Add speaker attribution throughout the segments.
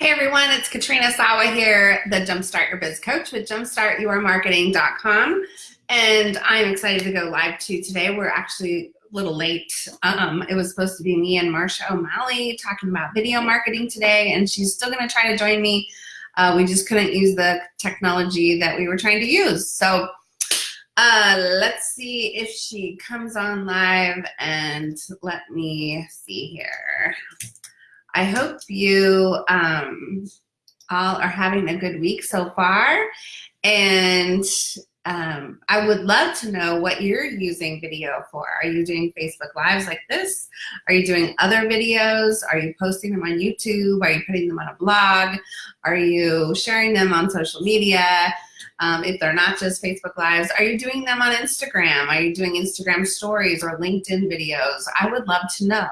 Speaker 1: Hey everyone, it's Katrina Sawa here, the Jumpstart Your Biz Coach with jumpstartyourmarketing.com. And I'm excited to go live to today. We're actually a little late. Um, it was supposed to be me and Marsha O'Malley talking about video marketing today, and she's still gonna try to join me. Uh, we just couldn't use the technology that we were trying to use. So uh, let's see if she comes on live and let me see here. I hope you um, all are having a good week so far. And um, I would love to know what you're using video for. Are you doing Facebook Lives like this? Are you doing other videos? Are you posting them on YouTube? Are you putting them on a blog? Are you sharing them on social media? Um, if they're not just Facebook Lives, are you doing them on Instagram? Are you doing Instagram stories or LinkedIn videos? I would love to know.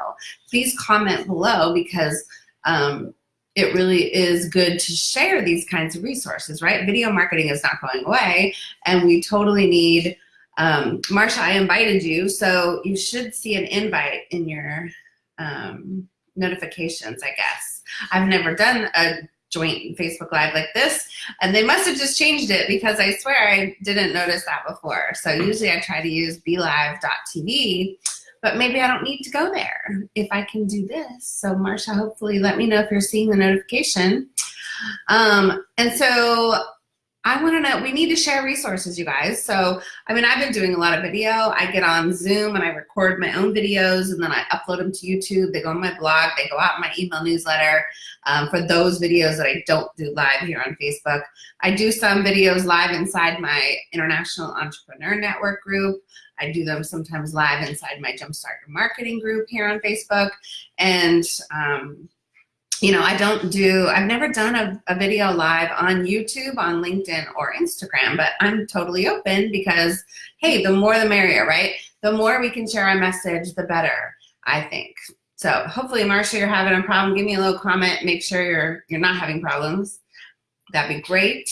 Speaker 1: Please comment below because um, it really is good to share these kinds of resources, right? Video marketing is not going away and we totally need, um, Marsha, I invited you, so you should see an invite in your um, notifications, I guess. I've never done a joint Facebook Live like this. And they must have just changed it because I swear I didn't notice that before. So usually I try to use BeLive.tv, but maybe I don't need to go there if I can do this. So Marsha, hopefully let me know if you're seeing the notification. Um, and so I want to know, we need to share resources, you guys. So, I mean, I've been doing a lot of video. I get on Zoom and I record my own videos and then I upload them to YouTube. They go on my blog, they go out in my email newsletter um, for those videos that I don't do live here on Facebook. I do some videos live inside my International Entrepreneur Network group. I do them sometimes live inside my Jumpstart Marketing group here on Facebook. And um, you know, I don't do, I've never done a, a, video live on YouTube, on LinkedIn, or Instagram, but I'm totally open because, hey, the more the merrier, right? The more we can share our message, the better, I think. So hopefully, Marsha, you're having a problem. Give me a little comment. Make sure you're, you're not having problems. That'd be great.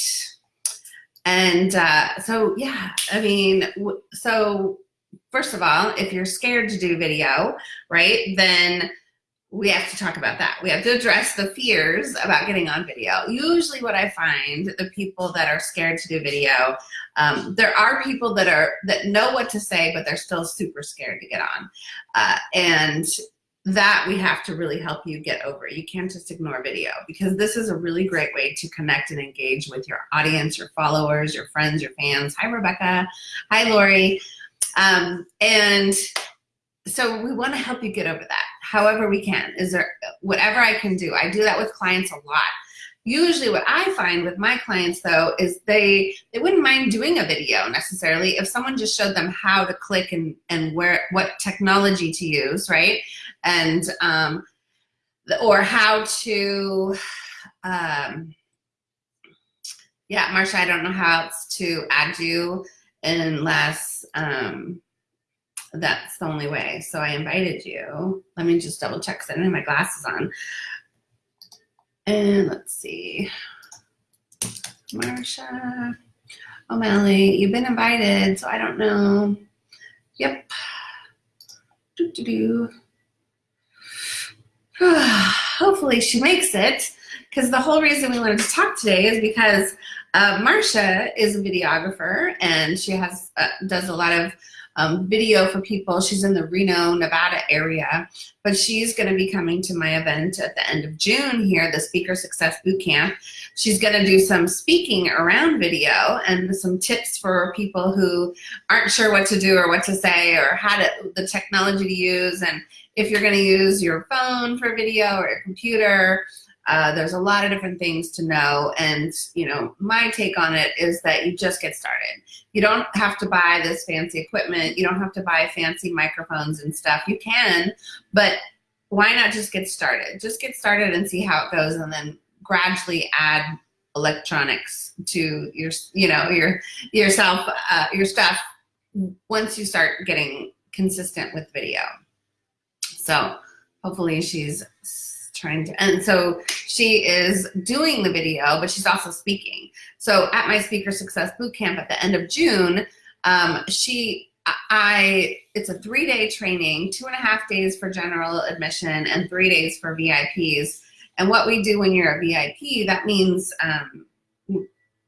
Speaker 1: And uh, so, yeah, I mean, so first of all, if you're scared to do video, right, then we have to talk about that. We have to address the fears about getting on video. Usually what I find, the people that are scared to do video, um, there are people that are that know what to say, but they're still super scared to get on. Uh, and that we have to really help you get over. You can't just ignore video because this is a really great way to connect and engage with your audience, your followers, your friends, your fans. Hi, Rebecca. Hi, Lori. Um, and so we want to help you get over that however we can. Is there whatever i can do i do that with clients a lot. Usually what i find with my clients though is they they wouldn't mind doing a video necessarily if someone just showed them how to click and and where what technology to use right? And um or how to um yeah marsha i don't know how else to add you unless um that's the only way. So I invited you. Let me just double check because I didn't have my glasses on. And let's see. Marsha O'Malley, you've been invited, so I don't know. Yep. Hopefully she makes it because the whole reason we wanted to talk today is because uh, Marsha is a videographer and she has uh, does a lot of um, video for people. She's in the Reno, Nevada area, but she's going to be coming to my event at the end of June here, the Speaker Success Bootcamp. She's going to do some speaking around video and some tips for people who aren't sure what to do or what to say or how to, the technology to use and if you're going to use your phone for video or your computer, uh, there's a lot of different things to know and you know my take on it is that you just get started. You don't have to buy this fancy equipment. You don't have to buy fancy microphones and stuff. You can but why not just get started? Just get started and see how it goes and then gradually add electronics to your you know your yourself uh, your stuff once you start getting consistent with video. So hopefully she's trying to, and so she is doing the video, but she's also speaking. So at my Speaker Success Bootcamp at the end of June, um, she, I, it's a three day training, two and a half days for general admission and three days for VIPs. And what we do when you're a VIP, that means um,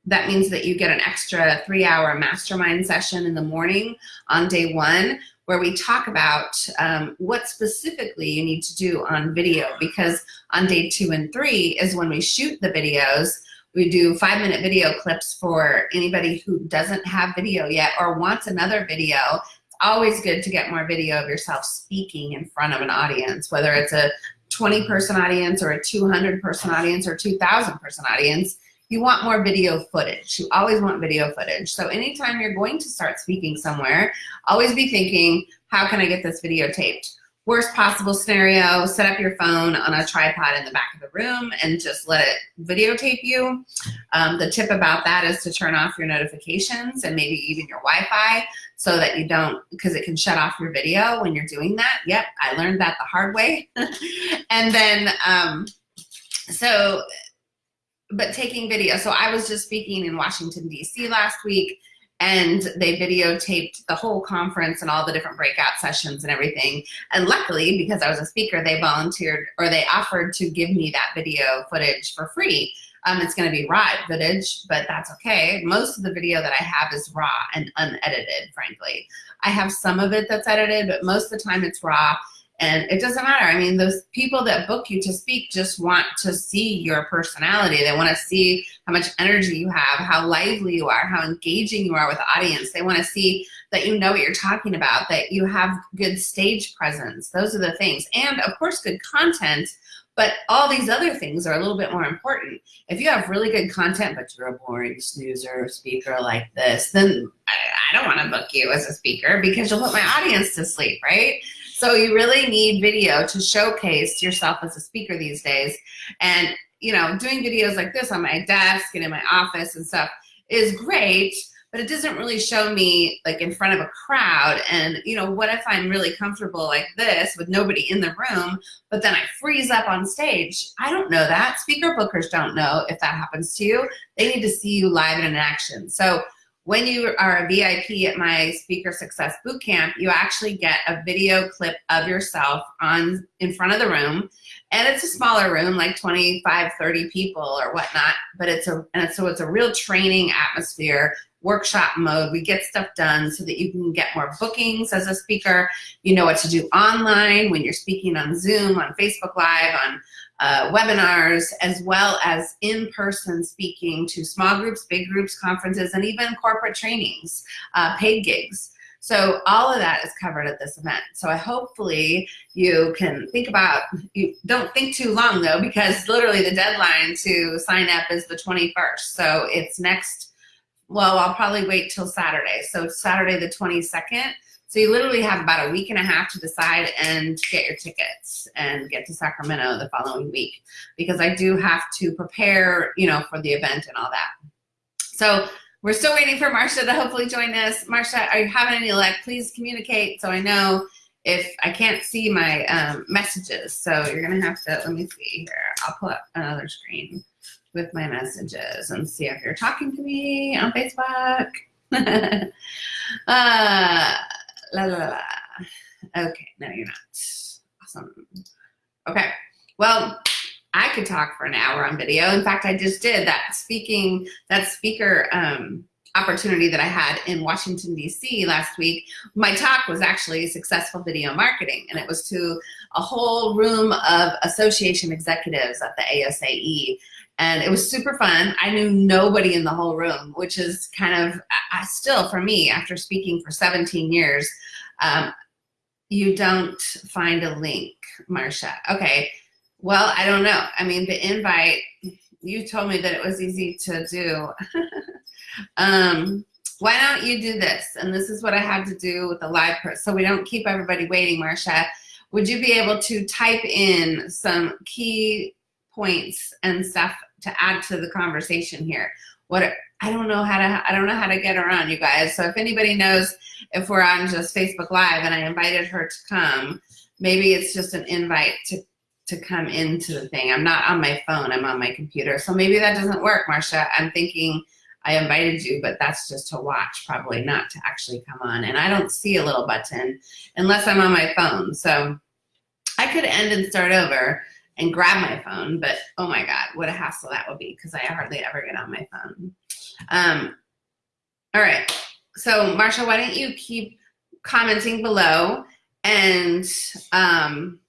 Speaker 1: that means that you get an extra three hour mastermind session in the morning on day one where we talk about um, what specifically you need to do on video because on day two and three is when we shoot the videos we do five minute video clips for anybody who doesn't have video yet or wants another video. It's always good to get more video of yourself speaking in front of an audience, whether it's a 20 person audience or a 200 person audience or 2,000 person audience. You want more video footage. You always want video footage. So anytime you're going to start speaking somewhere, always be thinking, how can I get this videotaped? worst possible scenario, set up your phone on a tripod in the back of the room and just let it videotape you. Um, the tip about that is to turn off your notifications and maybe even your Wi-Fi so that you don't, because it can shut off your video when you're doing that. Yep, I learned that the hard way. and then, um, so, but taking video. So I was just speaking in Washington, D.C. last week and they videotaped the whole conference and all the different breakout sessions and everything. And luckily, because I was a speaker, they volunteered or they offered to give me that video footage for free. Um, it's going to be raw footage, but that's okay. Most of the video that I have is raw and unedited, frankly. I have some of it that's edited, but most of the time it's raw. And it doesn't matter. I mean, those people that book you to speak just want to see your personality. They want to see how much energy you have, how lively you are, how engaging you are with the audience. They want to see that you know what you're talking about, that you have good stage presence. Those are the things. And of course, good content, but all these other things are a little bit more important. If you have really good content, but you're a boring snoozer speaker like this, then I, don't want to book you as a speaker because you'll put my audience to sleep, right? So you really need video to showcase yourself as a speaker these days. And, you know, doing videos like this on my desk and in my office and stuff is great, but it doesn't really show me like in front of a crowd. And, you know, what if I'm really comfortable like this with nobody in the room, but then I freeze up on stage? I don't know that. Speaker bookers don't know if that happens to you. They need to see you live and in action. So when you are a VIP at my Speaker Success Bootcamp, you actually get a video clip of yourself on in front of the room. And it's a smaller room, like 25, 30 people or whatnot, but it's a, and so it's a real training atmosphere, workshop mode. We get stuff done so that you can get more bookings as a speaker. You know what to do online when you're speaking on Zoom, on Facebook Live, on uh, webinars, as well as in-person speaking to small groups, big groups, conferences, and even corporate trainings, uh, paid gigs. So all of that is covered at this event. So I hopefully you can think about, you don't think too long though, because literally the deadline to sign up is the 21st. So it's next, well, I'll probably wait till Saturday. So Saturday the 22nd so you literally have about a week and a half to decide and get your tickets and get to Sacramento the following week because I do have to prepare, you know, for the event and all that. So we're still waiting for Marcia to hopefully join us. Marcia, are you having any luck? Please communicate so I know if I can't see my um, messages. So you're gonna have to, let me see here. I'll pull up another screen with my messages and see if you're talking to me on Facebook. uh, La la la. Okay, no, you're not. Awesome. Okay, well, I could talk for an hour on video. In fact, I just did that speaking, that speaker um, opportunity that I had in Washington, D.C. last week. My talk was actually successful video marketing, and it was to a whole room of association executives at the ASAE. And it was super fun. I knew nobody in the whole room, which is kind of uh, still for me after speaking for 17 years, um, you don't find a link, Marcia. Okay, well, I don't know. I mean, the invite, you told me that it was easy to do. um, why don't you do this? And this is what I have to do with the live person, so we don't keep everybody waiting, Marcia. Would you be able to type in some key points and stuff to add to the conversation here? What I don't know how to I don't know how to get around you guys. So if anybody knows if we're on just Facebook Live and I invited her to come, maybe it's just an invite to to come into the thing. I'm not on my phone, I'm on my computer. So maybe that doesn't work, Marcia. I'm thinking I invited you, but that's just to watch, probably not to actually come on. And I don't see a little button unless I'm on my phone. So I could end and start over and grab my phone, but oh my God, what a hassle that would be because I hardly ever get on my phone. Um, all right, so Marsha, why don't you keep commenting below and um,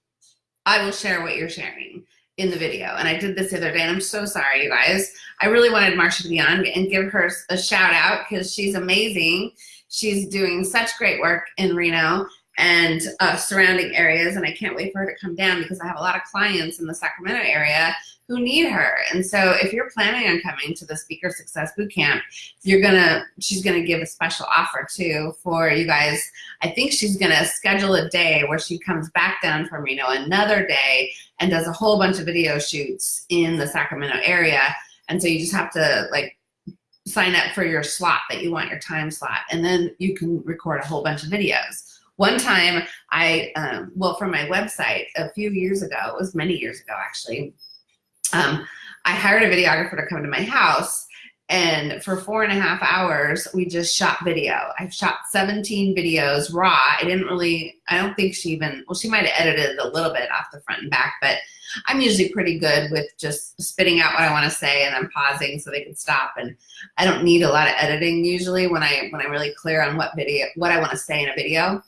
Speaker 1: I will share what you're sharing in the video. And I did this the other day and I'm so sorry, you guys. I really wanted Marsha to be on and give her a shout out because she's amazing. She's doing such great work in Reno and uh, surrounding areas. And I can't wait for her to come down because I have a lot of clients in the Sacramento area who need her. And so if you're planning on coming to the Speaker Success Bootcamp, you're gonna, she's gonna give a special offer too for you guys. I think she's gonna schedule a day where she comes back down from Reno another day and does a whole bunch of video shoots in the Sacramento area. And so you just have to like sign up for your slot that you want your time slot and then you can record a whole bunch of videos. One time I, um, well, from my website a few years ago, it was many years ago actually, um, I hired a videographer to come to my house and for four and a half hours, we just shot video. I've shot 17 videos raw. I didn't really, I don't think she even, well, she might have edited a little bit off the front and back, but I'm usually pretty good with just spitting out what I want to say and then pausing so they can stop. And I don't need a lot of editing usually when I, when I'm really clear on what video, what I want to say in a video.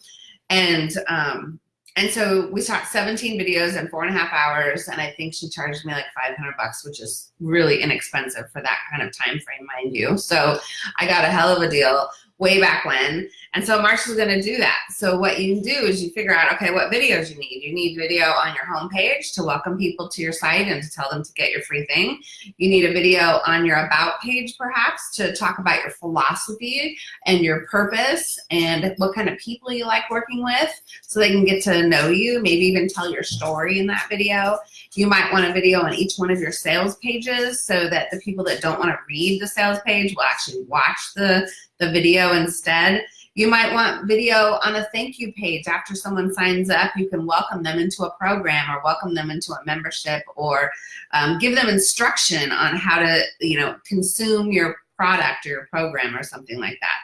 Speaker 1: And, um, and so we shot 17 videos in four and a half hours, and I think she charged me like 500 bucks, which is really inexpensive for that kind of time frame, mind you. So I got a hell of a deal way back when. And so Marsha's gonna do that. So what you can do is you figure out, okay, what videos you need. You need video on your homepage to welcome people to your site and to tell them to get your free thing. You need a video on your about page perhaps to talk about your philosophy and your purpose and what kind of people you like working with so they can get to know you, maybe even tell your story in that video. You might want a video on each one of your sales pages so that the people that don't want to read the sales page will actually watch the, the video instead. You might want video on a thank you page after someone signs up. You can welcome them into a program or welcome them into a membership or um, give them instruction on how to, you know, consume your product or your program or something like that.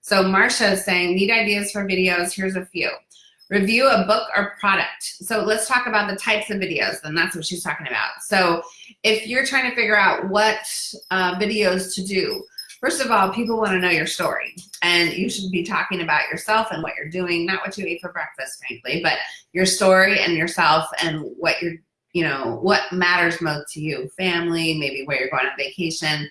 Speaker 1: So Marsha is saying, need ideas for videos, here's a few. Review a book or product. So let's talk about the types of videos, then that's what she's talking about. So if you're trying to figure out what uh, videos to do, first of all, people want to know your story, and you should be talking about yourself and what you're doing, not what you ate for breakfast, frankly, but your story and yourself and what you're, you know, what matters most to you, family, maybe where you're going on vacation,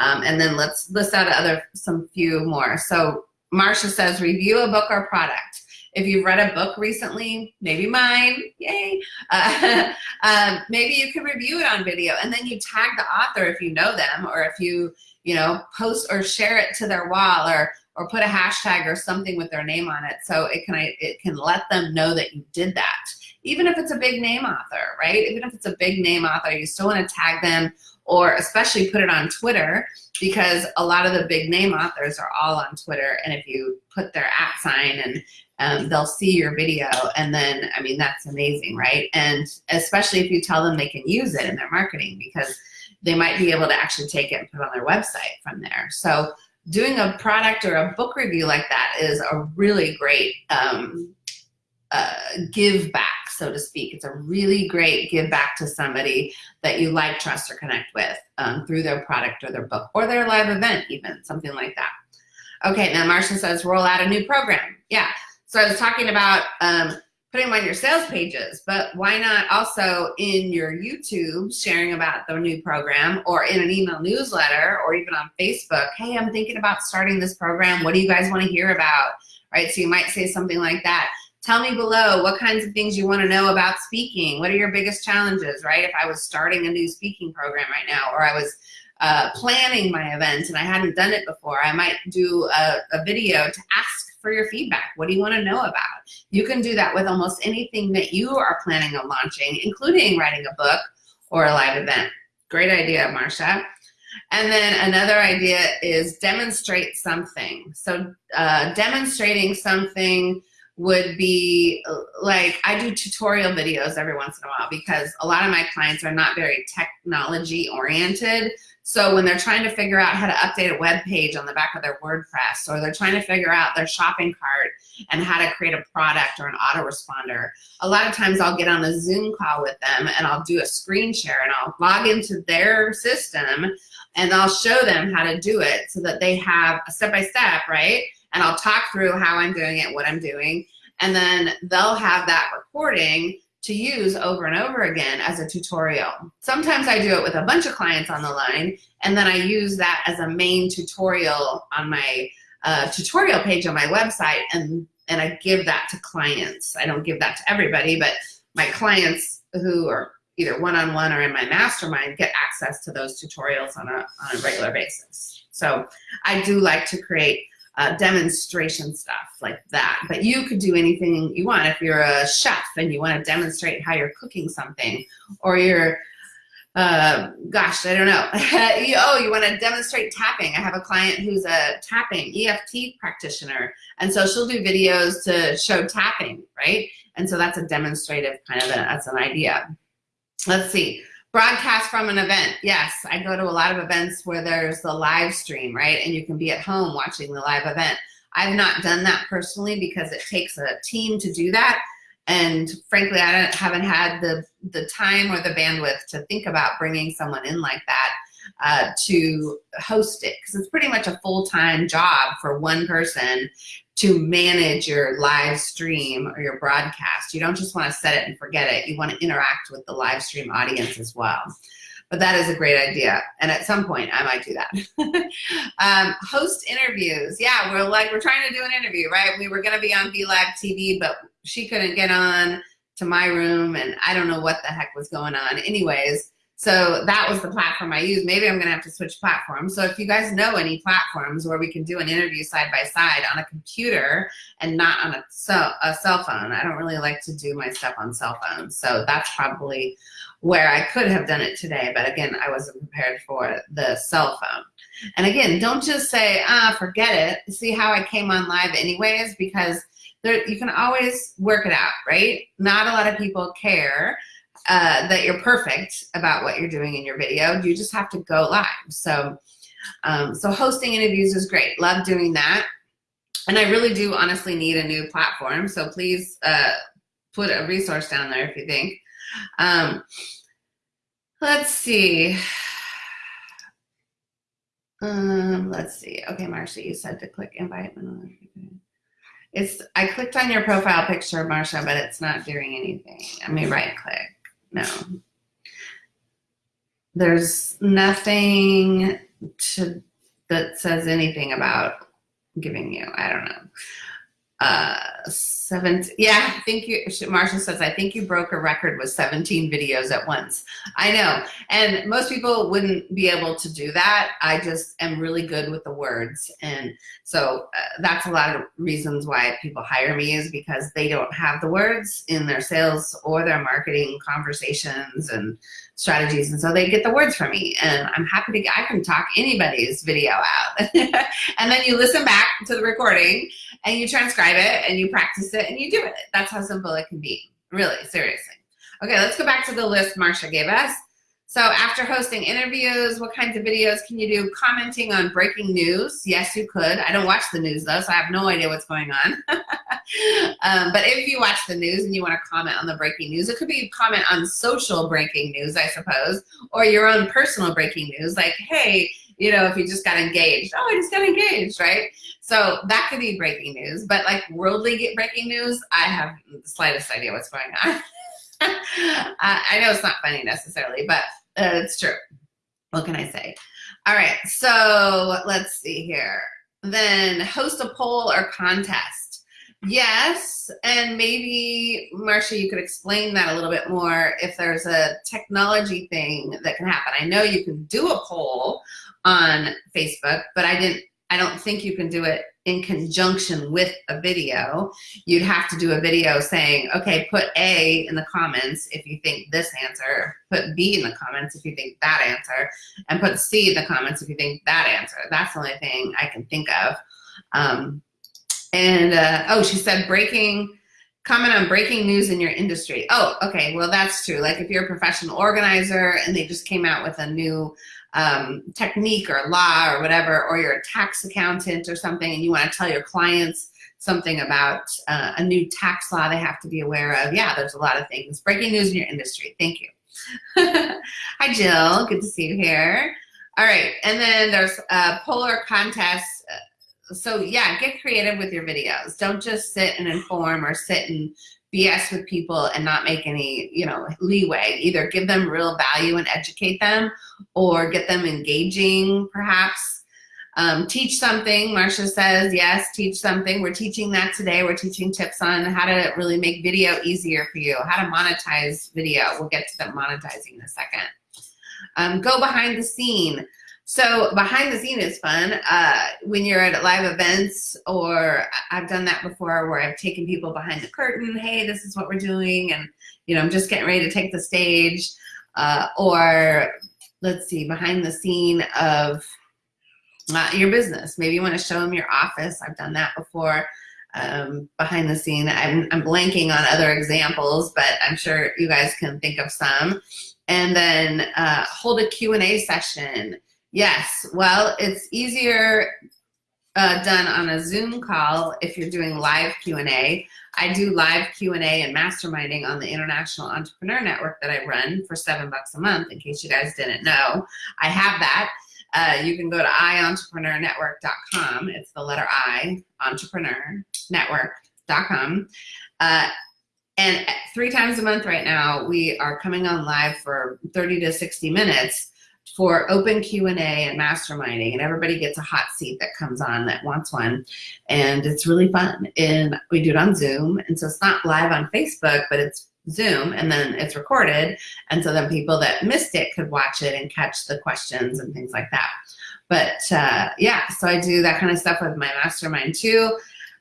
Speaker 1: um, and then let's list out other some few more. So Marsha says, review a book or product. If you've read a book recently, maybe mine, yay, uh, um, maybe you can review it on video and then you tag the author if you know them or if you, you know, post or share it to their wall or, or put a hashtag or something with their name on it so it can, it can let them know that you did that. Even if it's a big name author, right? Even if it's a big name author, you still want to tag them or especially put it on Twitter because a lot of the big name authors are all on Twitter and if you put their at sign and um, they'll see your video and then, I mean, that's amazing, right? And especially if you tell them they can use it in their marketing because they might be able to actually take it and put it on their website from there. So doing a product or a book review like that is a really great um, uh, give back, so to speak. It's a really great give back to somebody that you like, trust, or connect with um, through their product or their book or their live event even, something like that. Okay, now Marsha says roll out a new program. Yeah, so I was talking about um, putting them on your sales pages, but why not also in your YouTube sharing about the new program or in an email newsletter or even on Facebook, hey, I'm thinking about starting this program. What do you guys want to hear about? Right, so you might say something like that. Tell me below what kinds of things you want to know about speaking. What are your biggest challenges, right? If I was starting a new speaking program right now or I was uh, planning my event and I hadn't done it before, I might do a, a video to ask for your feedback. What do you want to know about? You can do that with almost anything that you are planning on launching, including writing a book or a live event. Great idea, Marsha. And then another idea is demonstrate something. So uh, demonstrating something would be like I do tutorial videos every once in a while because a lot of my clients are not very technology oriented. So when they're trying to figure out how to update a web page on the back of their WordPress, or they're trying to figure out their shopping cart and how to create a product or an autoresponder, a lot of times I'll get on a Zoom call with them and I'll do a screen share and I'll log into their system and I'll show them how to do it so that they have a step-by-step, -step, right? And I'll talk through how I'm doing it, what I'm doing, and then they'll have that recording to use over and over again as a tutorial. Sometimes I do it with a bunch of clients on the line, and then I use that as a main tutorial on my uh, tutorial page on my website, and, and I give that to clients. I don't give that to everybody, but my clients who are either one-on-one -on -one or in my mastermind get access to those tutorials on a, on a regular basis. So I do like to create uh, demonstration stuff like that. But you could do anything you want. If you're a chef and you want to demonstrate how you're cooking something, or you're, uh, gosh, I don't know. you, oh, you want to demonstrate tapping. I have a client who's a tapping EFT practitioner, and so she'll do videos to show tapping, right? And so that's a demonstrative kind of a, that's an idea. Let's see. Broadcast from an event. Yes, I go to a lot of events where there's the live stream, right? And you can be at home watching the live event. I've not done that personally because it takes a team to do that. And frankly, I haven't had the, the time or the bandwidth to think about bringing someone in like that uh, to host it because it's pretty much a full-time job for one person to manage your live stream or your broadcast. You don't just want to set it and forget it. You want to interact with the live stream audience as well. But that is a great idea. And at some point, I might do that. um, host interviews. Yeah, we're like, we're trying to do an interview, right? We were going to be on VLAG TV, but she couldn't get on to my room and I don't know what the heck was going on. Anyways, so that was the platform I used. Maybe I'm gonna have to switch platforms. So if you guys know any platforms where we can do an interview side by side on a computer and not on a cell, a cell phone, I don't really like to do my stuff on cell phones. So that's probably where I could have done it today. But again, I wasn't prepared for the cell phone. And again, don't just say, ah, forget it. See how I came on live anyways, because there, you can always work it out, right? Not a lot of people care uh, that you're perfect about what you're doing in your video. You just have to go live. So, um, so hosting interviews is great. Love doing that. And I really do honestly need a new platform. So please uh, put a resource down there if you think. Um, let's see. Um, let's see. Okay, Marcia, you said to click invite. It's I clicked on your profile picture, Marcia, but it's not doing anything. Let me right click no. There's nothing to, that says anything about giving you, I don't know uh, seven, yeah, I think you, Marcia says, I think you broke a record with 17 videos at once. I know, and most people wouldn't be able to do that. I just am really good with the words. And so uh, that's a lot of reasons why people hire me is because they don't have the words in their sales or their marketing conversations and strategies. And so they get the words from me and I'm happy to, I can talk anybody's video out. and then you listen back to the recording and you transcribe it and you practice it and you do it. That's how simple it can be, really, seriously. Okay, let's go back to the list Marcia gave us. So after hosting interviews, what kinds of videos can you do? Commenting on breaking news. Yes, you could. I don't watch the news though, so I have no idea what's going on. um, but if you watch the news and you want to comment on the breaking news, it could be comment on social breaking news, I suppose, or your own personal breaking news, like, hey, you know, if you just got engaged. Oh, I just got engaged, right? So that could be breaking news. But like worldly breaking news, I have the slightest idea what's going on. I know it's not funny necessarily, but Uh, it's true. What can I say? All right, so let's see here. Then host a poll or contest. Yes, and maybe, Marcia, you could explain that a little bit more if there's a technology thing that can happen. I know you can do a poll on Facebook, but I didn't, I don't think you can do it in conjunction with a video. You'd have to do a video saying, okay, put A in the comments if you think this answer, put B in the comments if you think that answer, and put C in the comments if you think that answer. That's the only thing I can think of. Um, And uh, oh, she said breaking, comment on breaking news in your industry. Oh, okay, well that's true. Like if you're a professional organizer and they just came out with a new um, technique or law or whatever, or you're a tax accountant or something and you wanna tell your clients something about uh, a new tax law they have to be aware of. Yeah, there's a lot of things. Breaking news in your industry, thank you. Hi Jill, good to see you here. All right, and then there's a polar contest so yeah, get creative with your videos. Don't just sit and inform or sit and BS with people and not make any, you know, leeway. Either give them real value and educate them or get them engaging perhaps. Um, teach something, Marcia says, yes, teach something. We're teaching that today. We're teaching tips on how to really make video easier for you, how to monetize video. We'll get to the monetizing in a second. Um, go behind the scene. So behind the scene is fun. Uh, when you're at live events, or I've done that before where I've taken people behind the curtain, hey, this is what we're doing, and you know, I'm just getting ready to take the stage. Uh, or let's see, behind the scene of uh, your business. Maybe you want to show them your office. I've done that before. Um, behind the scene. I'm, I'm blanking on other examples, but I'm sure you guys can think of some. And then uh, hold a Q&A session Yes, well, it's easier uh, done on a Zoom call if you're doing live Q&A. I do live Q&A and masterminding on the International Entrepreneur Network that I run for seven bucks a month, in case you guys didn't know. I have that. Uh, you can go to ientrepreneurnetwork.com. It's the letter I, entrepreneurnetwork.com. Uh, and three times a month right now, we are coming on live for 30 to 60 minutes for open Q&A and masterminding and everybody gets a hot seat that comes on that wants one and it's really fun and we do it on Zoom and so it's not live on Facebook but it's Zoom and then it's recorded and so then people that missed it could watch it and catch the questions and things like that but uh, yeah so I do that kind of stuff with my mastermind too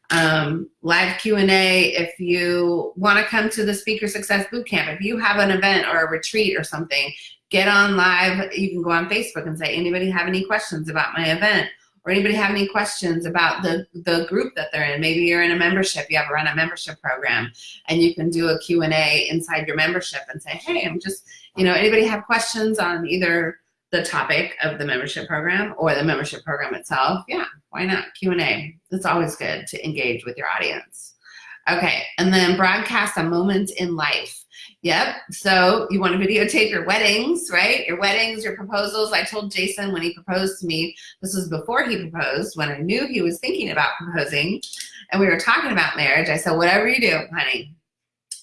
Speaker 1: um, live Q&A if you want to come to the Speaker Success Bootcamp. If you have an event or a retreat or something get on live. You can go on Facebook and say, anybody have any questions about my event? Or anybody have any questions about the, the group that they're in? Maybe you're in a membership, you have run a membership program, and you can do a Q&A inside your membership and say, hey, I'm just, you know, anybody have questions on either the topic of the membership program or the membership program itself? Yeah, why not? Q&A. It's always good to engage with your audience. Okay, and then broadcast a moment in life. Yep. So you want to videotape your weddings, right? Your weddings, your proposals. I told Jason when he proposed to me, this was before he proposed, when I knew he was thinking about proposing, and we were talking about marriage. I said, whatever you do, honey,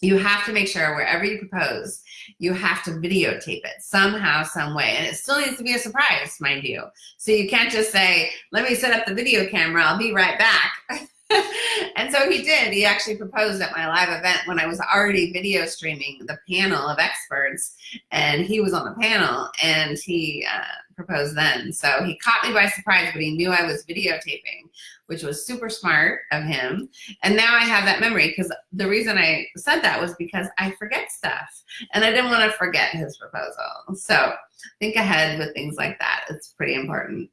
Speaker 1: you have to make sure wherever you propose, you have to videotape it somehow, some way. And it still needs to be a surprise, mind you. So you can't just say, let me set up the video camera, I'll be right back. and so he did. He actually proposed at my live event when I was already video streaming the panel of experts, and he was on the panel, and he uh, proposed then. So he caught me by surprise, but he knew I was videotaping, which was super smart of him. And now I have that memory because the reason I said that was because I forget stuff, and I didn't want to forget his proposal. So think ahead with things like that. It's pretty important.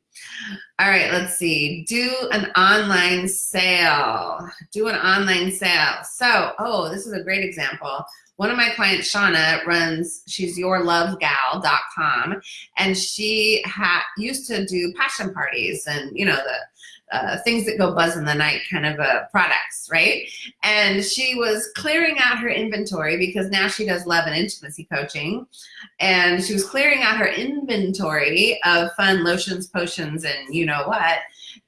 Speaker 1: All right, let's see. Do an online sale. Do an online sale. So, oh, this is a great example. One of my clients, Shauna, runs, she's yourlovegal.com, and she had used to do passion parties and, you know, the uh, things that go buzz in the night kind of uh, products, right? And she was clearing out her inventory because now she does love and intimacy coaching. And she was clearing out her inventory of fun lotions, potions, and you know what.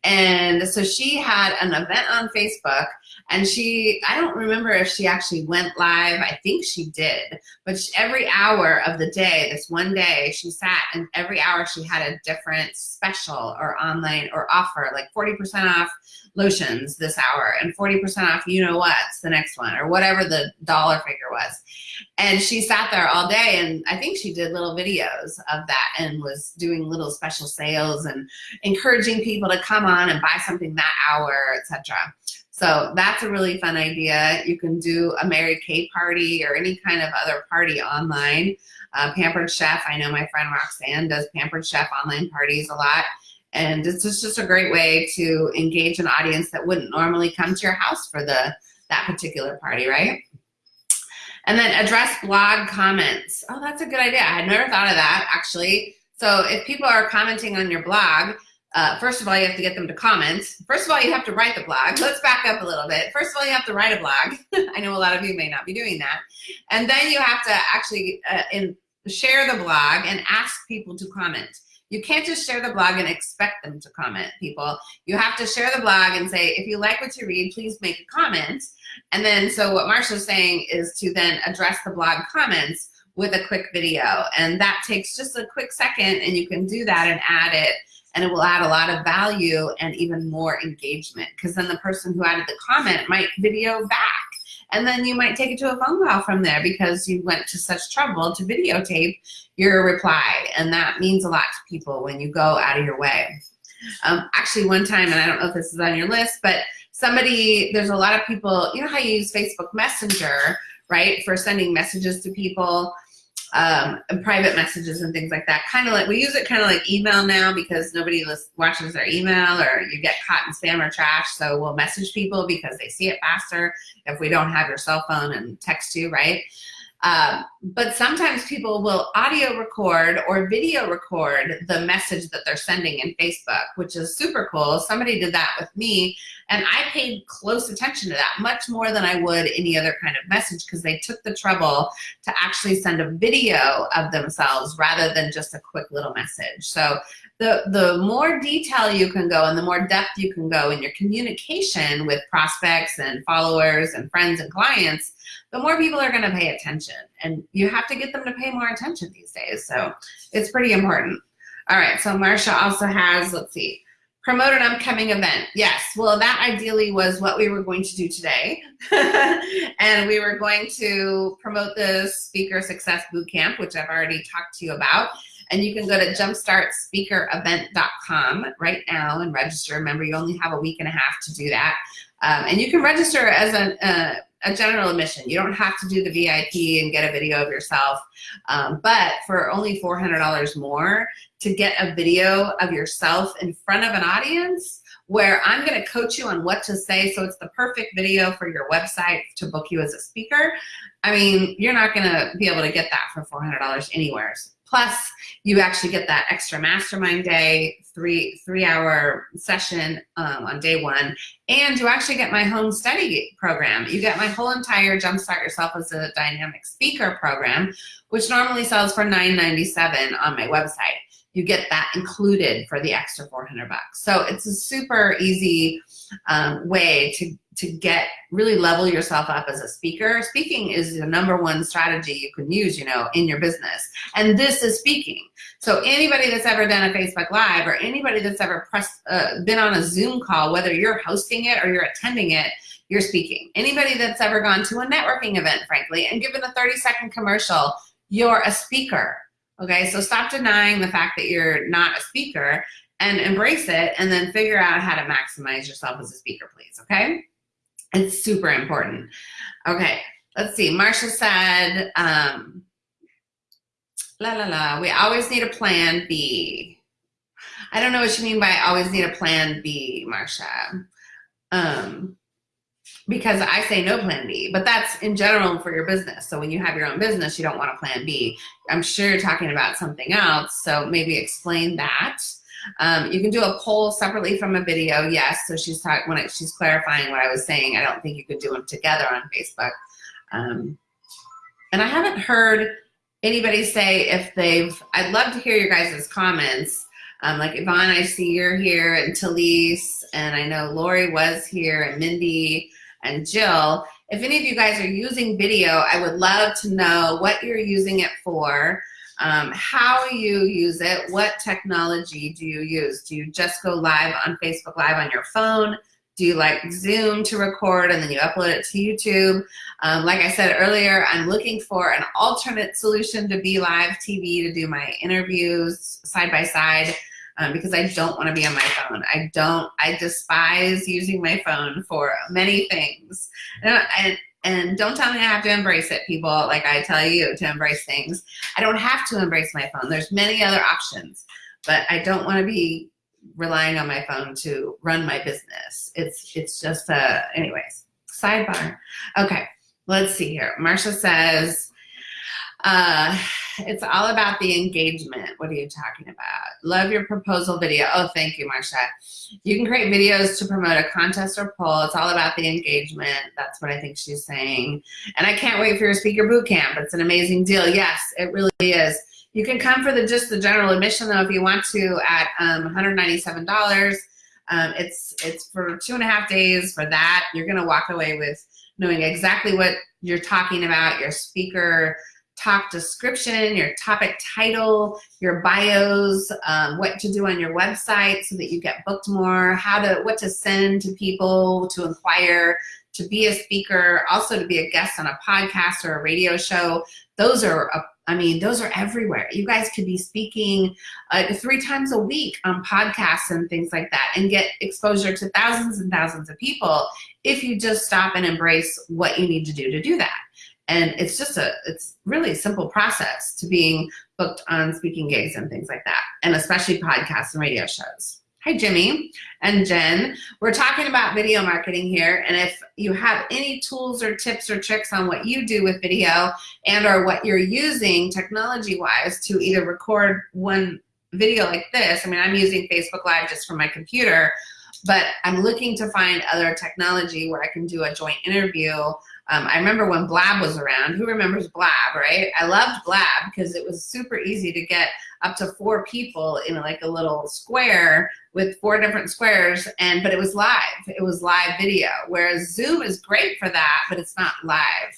Speaker 1: And so she had an event on Facebook and she, I don't remember if she actually went live. I think she did. But she, every hour of the day, this one day, she sat and every hour she had a different special or online or offer, like 40% off lotions this hour and 40% off you know what's the next one or whatever the dollar figure was. And she sat there all day and I think she did little videos of that and was doing little special sales and encouraging people to come on and buy something that hour, etc. So that's a really fun idea. You can do a Mary Kay party or any kind of other party online. Uh, Pampered Chef, I know my friend Roxanne does Pampered Chef online parties a lot. And it's just, just a great way to engage an audience that wouldn't normally come to your house for the that particular party, right? And then address blog comments. Oh, that's a good idea. I had never thought of that actually. So if people are commenting on your blog, uh, first of all, you have to get them to comment. First of all, you have to write the blog. Let's back up a little bit. First of all, you have to write a blog. I know a lot of you may not be doing that. And then you have to actually uh, in, share the blog and ask people to comment. You can't just share the blog and expect them to comment, people. You have to share the blog and say, if you like what you read, please make a comment. And then, so what Marsha's saying is to then address the blog comments with a quick video. And that takes just a quick second and you can do that and add it and it will add a lot of value and even more engagement because then the person who added the comment might video back and then you might take it to a phone call from there because you went to such trouble to videotape your reply and that means a lot to people when you go out of your way. Um, actually one time, and I don't know if this is on your list, but somebody, there's a lot of people, you know how you use Facebook Messenger, right, for sending messages to people, um, private messages and things like that. Kind of like, we use it kind of like email now because nobody watches their email or you get caught in spam or trash. So we'll message people because they see it faster if we don't have your cell phone and text you, right? Um, but sometimes people will audio record or video record the message that they're sending in Facebook, which is super cool. Somebody did that with me and I paid close attention to that much more than I would any other kind of message because they took the trouble to actually send a video of themselves rather than just a quick little message. So the, the more detail you can go and the more depth you can go in your communication with prospects and followers and friends and clients, the more people are gonna pay attention. And you have to get them to pay more attention these days. So it's pretty important. All right, so Marsha also has, let's see, promote an upcoming event. Yes, well that ideally was what we were going to do today. and we were going to promote the Speaker Success Bootcamp, which I've already talked to you about. And you can go to jumpstartspeakerevent.com right now and register. Remember, you only have a week and a half to do that. Um, and you can register as a, uh, a general admission. You don't have to do the VIP and get a video of yourself. Um, but for only $400 more to get a video of yourself in front of an audience where I'm gonna coach you on what to say so it's the perfect video for your website to book you as a speaker. I mean, you're not gonna be able to get that for $400 anywhere. Plus, you actually get that extra mastermind day, three three hour session um, on day one, and you actually get my home study program. You get my whole entire Jumpstart Yourself as a Dynamic Speaker program, which normally sells for $9.97 on my website. You get that included for the extra 400 bucks. So it's a super easy um, way to to get really level yourself up as a speaker. Speaking is the number one strategy you can use, you know, in your business. And this is speaking. So anybody that's ever done a Facebook Live or anybody that's ever pressed, uh, been on a Zoom call, whether you're hosting it or you're attending it, you're speaking. Anybody that's ever gone to a networking event, frankly, and given a 30 second commercial, you're a speaker. Okay, so stop denying the fact that you're not a speaker and embrace it and then figure out how to maximize yourself as a speaker, please, okay? It's super important. Okay, let's see. Marsha said, um, la la la, we always need a plan B. I don't know what you mean by always need a plan B, Marsha. Um, because I say no plan B, but that's in general for your business. So when you have your own business, you don't want a plan B. I'm sure you're talking about something else. So maybe explain that. Um, you can do a poll separately from a video, yes. So she's talking when she's clarifying what I was saying. I don't think you could do them together on Facebook. Um, and I haven't heard anybody say if they've. I'd love to hear your guys' comments. Um, like Yvonne, I see you're here, and Talise, and I know Lori was here, and Mindy, and Jill. If any of you guys are using video, I would love to know what you're using it for um, how you use it, what technology do you use? Do you just go live on Facebook Live on your phone? Do you like Zoom to record and then you upload it to YouTube? Um, like I said earlier, I'm looking for an alternate solution to Be Live TV to do my interviews side by side um, because I don't want to be on my phone. I don't, I despise using my phone for many things. And, and and don't tell me I have to embrace it, people, like I tell you to embrace things. I don't have to embrace my phone. There's many other options, but I don't want to be relying on my phone to run my business. It's it's just a anyways. Sidebar. Okay, let's see here. Marcia says, uh, it's all about the engagement. What are you talking about? Love your proposal video. Oh, thank you, Marsha. You can create videos to promote a contest or poll. It's all about the engagement. That's what I think she's saying. And I can't wait for your speaker boot camp. It's an amazing deal. Yes, it really is. You can come for the just the general admission though if you want to at um, $197. Um, it's it's for two and a half days for that. You're gonna walk away with knowing exactly what you're talking about, your speaker talk description, your topic title, your bios, um, what to do on your website so that you get booked more, how to, what to send to people to inquire, to be a speaker, also to be a guest on a podcast or a radio show. Those are, a, I mean, those are everywhere. You guys could be speaking uh, three times a week on podcasts and things like that and get exposure to thousands and thousands of people if you just stop and embrace what you need to do to do that. And it's just a, it's really a simple process to being booked on speaking gigs and things like that, and especially podcasts and radio shows. Hi, Jimmy and Jen. We're talking about video marketing here, and if you have any tools or tips or tricks on what you do with video and or what you're using technology-wise to either record one video like this, I mean, I'm using Facebook Live just for my computer, but I'm looking to find other technology where I can do a joint interview um, I remember when Blab was around. Who remembers Blab, right? I loved Blab because it was super easy to get up to four people in like a little square with four different squares, and but it was live. It was live video. Whereas Zoom is great for that, but it's not live.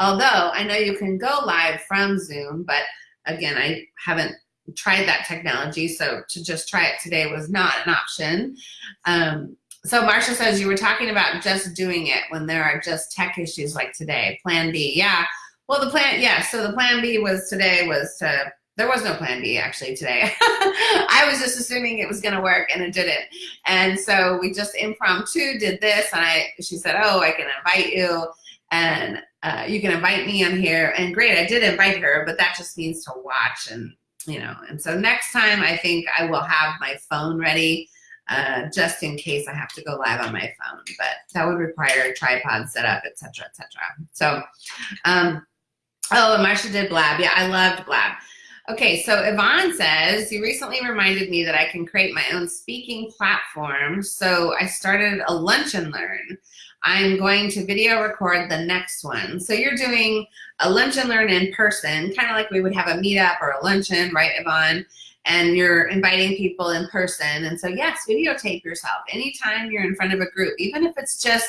Speaker 1: Although I know you can go live from Zoom, but again, I haven't tried that technology, so to just try it today was not an option. Um, so Marsha says you were talking about just doing it when there are just tech issues like today. Plan B, yeah. Well, the plan, yeah. So the plan B was today was to. There was no plan B actually today. I was just assuming it was going to work and it didn't. And so we just impromptu did this, and I. She said, "Oh, I can invite you, and uh, you can invite me on here." And great, I did invite her, but that just means to watch and you know. And so next time, I think I will have my phone ready uh, just in case I have to go live on my phone. But that would require a tripod setup, etc., etc. So, um, oh, Marsha did Blab. Yeah, I loved Blab. Okay, so Yvonne says, you recently reminded me that I can create my own speaking platform. So I started a lunch and learn. I'm going to video record the next one. So you're doing a lunch and learn in person, kind of like we would have a meetup or a luncheon, right, Yvonne? And you're inviting people in person. And so yes, videotape yourself anytime you're in front of a group, even if it's just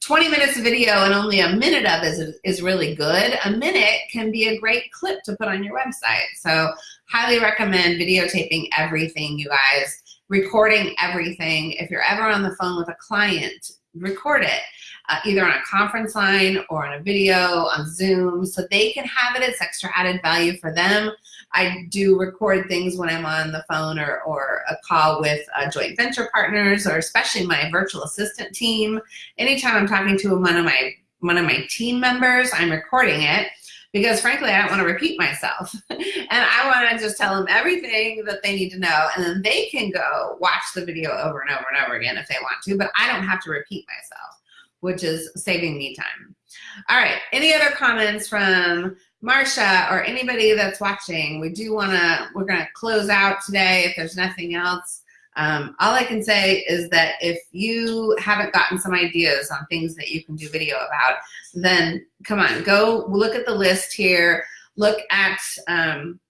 Speaker 1: 20 minutes of video and only a minute of is, is really good. A minute can be a great clip to put on your website. So highly recommend videotaping everything, you guys, recording everything. If you're ever on the phone with a client, record it. Uh, either on a conference line or on a video on Zoom so they can have it. It's extra added value for them. I do record things when I'm on the phone or, or a call with uh, joint venture partners or especially my virtual assistant team. Anytime I'm talking to one of my one of my team members, I'm recording it because frankly, I don't want to repeat myself. and I want to just tell them everything that they need to know and then they can go watch the video over and over and over again if they want to, but I don't have to repeat myself, which is saving me time. All right, any other comments from Marsha or anybody that's watching, we do want to, we're going to close out today if there's nothing else. Um, all I can say is that if you haven't gotten some ideas on things that you can do video about, then come on, go look at the list here. Look at um,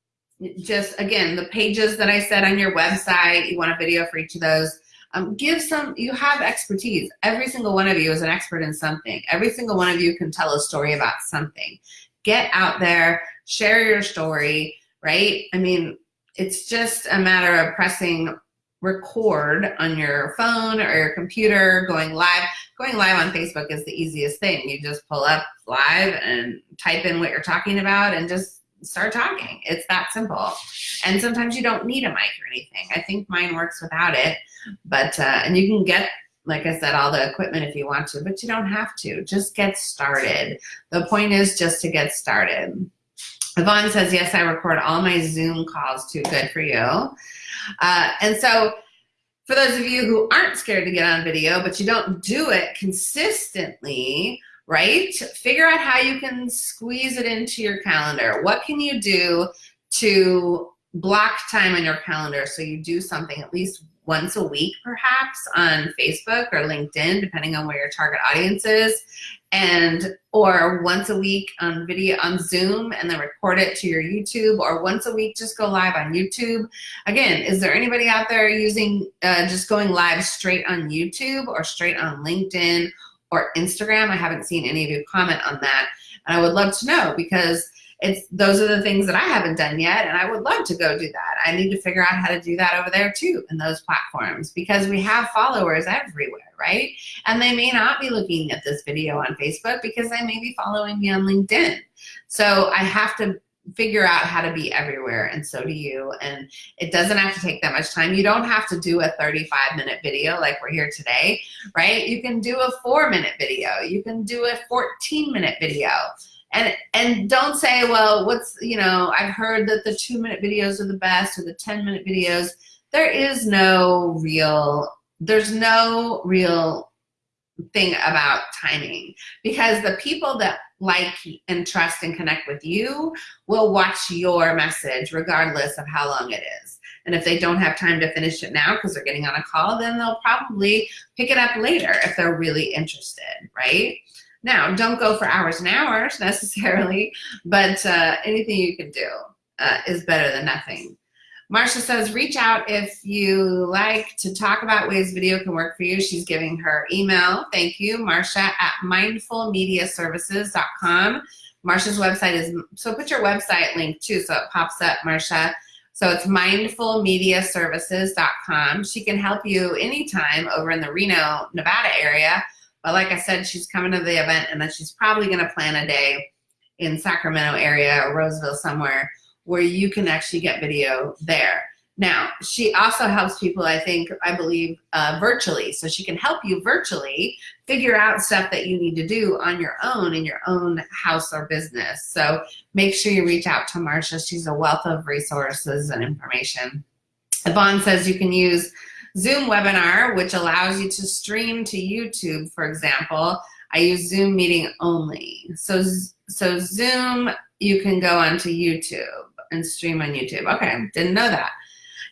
Speaker 1: just, again, the pages that I said on your website. You want a video for each of those. Um, give some, you have expertise. Every single one of you is an expert in something. Every single one of you can tell a story about something get out there, share your story, right? I mean, it's just a matter of pressing record on your phone or your computer, going live. Going live on Facebook is the easiest thing. You just pull up live and type in what you're talking about and just start talking. It's that simple. And sometimes you don't need a mic or anything. I think mine works without it, but, uh, and you can get like I said, all the equipment if you want to, but you don't have to. Just get started. The point is just to get started. Yvonne says, yes, I record all my Zoom calls too. Good for you. Uh, and so For those of you who aren't scared to get on video, but you don't do it consistently, right? Figure out how you can squeeze it into your calendar. What can you do to block time on your calendar so you do something at least once a week perhaps on Facebook or LinkedIn, depending on where your target audience is, and or once a week on video on Zoom and then record it to your YouTube, or once a week just go live on YouTube. Again, is there anybody out there using uh, just going live straight on YouTube or straight on LinkedIn or Instagram? I haven't seen any of you comment on that. And I would love to know because it's those are the things that I haven't done yet and I would love to go do that. I need to figure out how to do that over there too in those platforms because we have followers everywhere, right? And they may not be looking at this video on Facebook because they may be following me on LinkedIn. So I have to figure out how to be everywhere and so do you and it doesn't have to take that much time you don't have to do a 35 minute video like we're here today right you can do a four minute video you can do a 14 minute video and and don't say well what's you know i've heard that the two minute videos are the best or the 10 minute videos. There is no real there's no real thing about timing because the people that like and trust and connect with you will watch your message regardless of how long it is. And if they don't have time to finish it now because they're getting on a call then they'll probably pick it up later if they're really interested right now, don't go for hours and hours necessarily, but uh, anything you can do uh, is better than nothing. Marsha says, reach out if you like to talk about ways video can work for you. She's giving her email. Thank you, Marsha at mindfulmediaservices.com. Marsha's website is, so put your website link too so it pops up, Marsha. So it's mindfulmediaservices.com. She can help you anytime over in the Reno, Nevada area but like I said, she's coming to the event and then she's probably going to plan a day in Sacramento area or Roseville somewhere where you can actually get video there. Now, she also helps people, I think, I believe, uh, virtually. So she can help you virtually figure out stuff that you need to do on your own in your own house or business. So make sure you reach out to Marsha. She's a wealth of resources and information. Yvonne says you can use Zoom webinar, which allows you to stream to YouTube, for example. I use Zoom meeting only. So, so Zoom, you can go onto YouTube and stream on YouTube. Okay, didn't know that.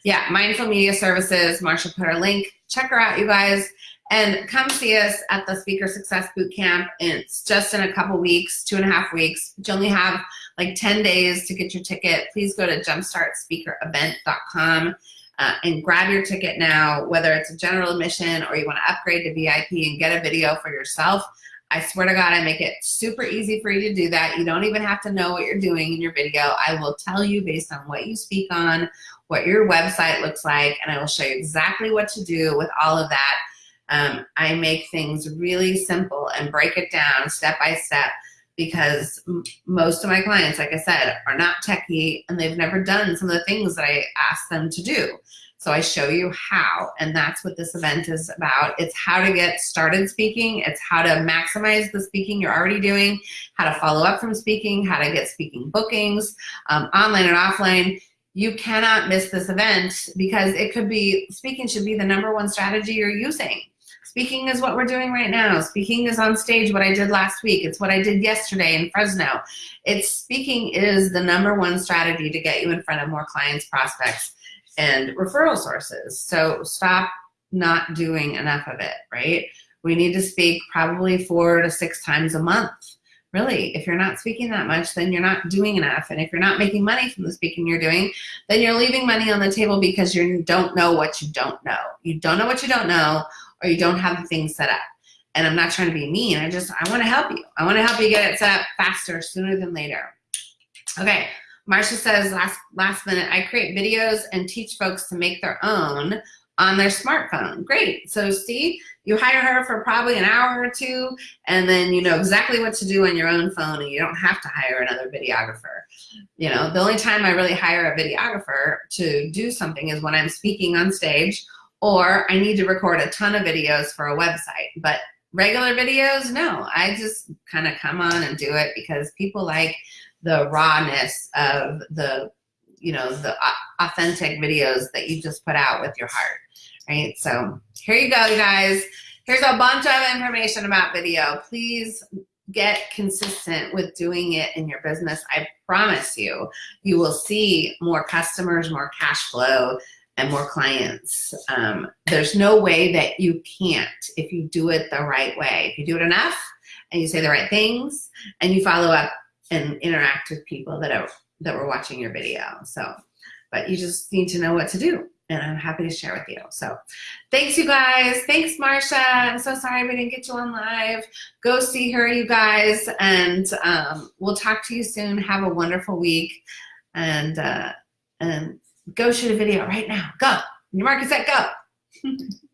Speaker 1: Yeah, Mindful Media Services, Marsha put her link. Check her out, you guys. And come see us at the Speaker Success Boot Camp. It's just in a couple weeks, two and a half weeks. You only have like 10 days to get your ticket. Please go to jumpstartspeakerevent.com uh, and grab your ticket now, whether it's a general admission or you want to upgrade to VIP and get a video for yourself. I swear to God, I make it super easy for you to do that. You don't even have to know what you're doing in your video. I will tell you based on what you speak on, what your website looks like, and I will show you exactly what to do with all of that. Um, I make things really simple and break it down step by step because most of my clients, like I said, are not techie and they've never done some of the things that I ask them to do. So I show you how, and that's what this event is about. It's how to get started speaking. It's how to maximize the speaking you're already doing, how to follow up from speaking, how to get speaking bookings, um, online and offline. You cannot miss this event because it could be, speaking should be the number one strategy you're using. Speaking is what we're doing right now. Speaking is on stage what I did last week. It's what I did yesterday in Fresno. It's speaking is the number one strategy to get you in front of more clients, prospects, and referral sources. So stop not doing enough of it, right? We need to speak probably four to six times a month. Really, if you're not speaking that much, then you're not doing enough. And if you're not making money from the speaking you're doing, then you're leaving money on the table because you don't know what you don't know. You don't know what you don't know, or you don't have the things set up. And I'm not trying to be mean. I just, I want to help you. I want to help you get it set up faster, sooner than later. Okay. Marsha says last, last minute, I create videos and teach folks to make their own on their smartphone. Great. So see, you hire her for probably an hour or two, and then you know exactly what to do on your own phone, and you don't have to hire another videographer. You know, the only time I really hire a videographer to do something is when I'm speaking on stage or I need to record a ton of videos for a website. But regular videos, no, I just kind of come on and do it because people like the rawness of the, you know, the authentic videos that you just put out with your heart, right? So here you go, you guys. Here's a bunch of information about video. Please get consistent with doing it in your business. I promise you, you will see more customers, more cash flow, and more clients. Um, there's no way that you can't if you do it the right way. If you do it enough and you say the right things and you follow up and interact with people that are that were watching your video. So, but you just need to know what to do and I'm happy to share with you. So thanks you guys. Thanks Marsha. I'm so sorry we didn't get you on live. Go see her you guys and um, we'll talk to you soon. Have a wonderful week and uh, and go shoot a video right now. Go. Your market set, go.